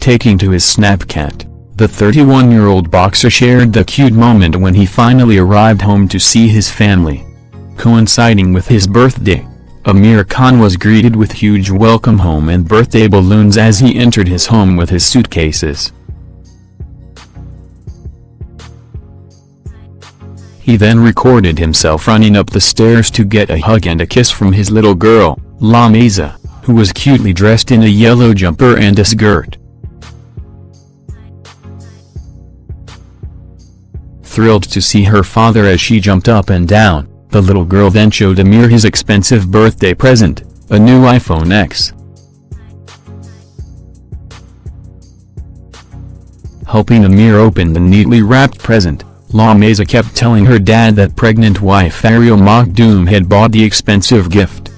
Taking to his Snapchat, the 31-year-old boxer shared the cute moment when he finally arrived home to see his family. Coinciding with his birthday, Amir Khan was greeted with huge welcome home and birthday balloons as he entered his home with his suitcases. He then recorded himself running up the stairs to get a hug and a kiss from his little girl, Lamaisah, who was cutely dressed in a yellow jumper and a skirt. Thrilled to see her father as she jumped up and down, the little girl then showed Amir his expensive birthday present, a new iPhone X. Helping Amir open the neatly wrapped present, Lamaisah kept telling her dad that pregnant wife Faryal Makhdoom had bought the expensive gift.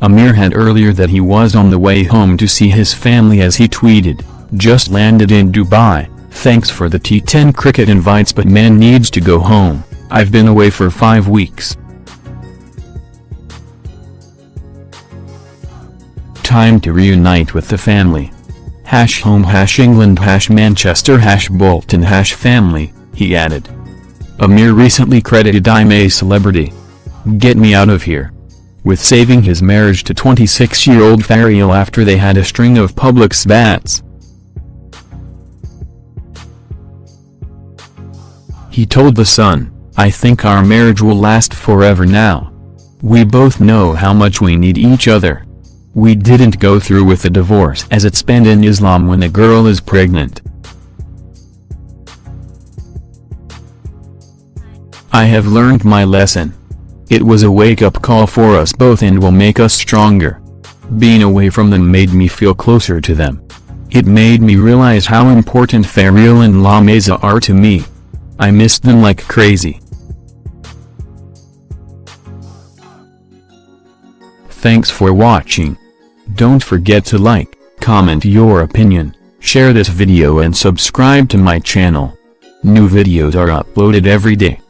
Amir had earlier that he was on the way home to see his family as he tweeted, just landed in Dubai, thanks for the T10 cricket invites but man needs to go home, I've been away for five weeks. Time to reunite with the family hash home hash England hash Manchester hash Bolton hash family, he added. Amir recently credited I'm a celebrity. Get me out of here. With saving his marriage to 26-year-old Faryal after they had a string of public spats. He told The Sun, I think our marriage will last forever now. We both know how much we need each other. We didn't go through with the divorce as it's banned in Islam when a girl is pregnant. I have learned my lesson. It was a wake-up call for us both and will make us stronger. Being away from them made me feel closer to them. It made me realize how important Faryal and Lamaisah are to me. I missed them like crazy. Thanks for watching. Don't forget to like, comment your opinion, share this video and subscribe to my channel. New videos are uploaded every day.